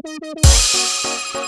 Música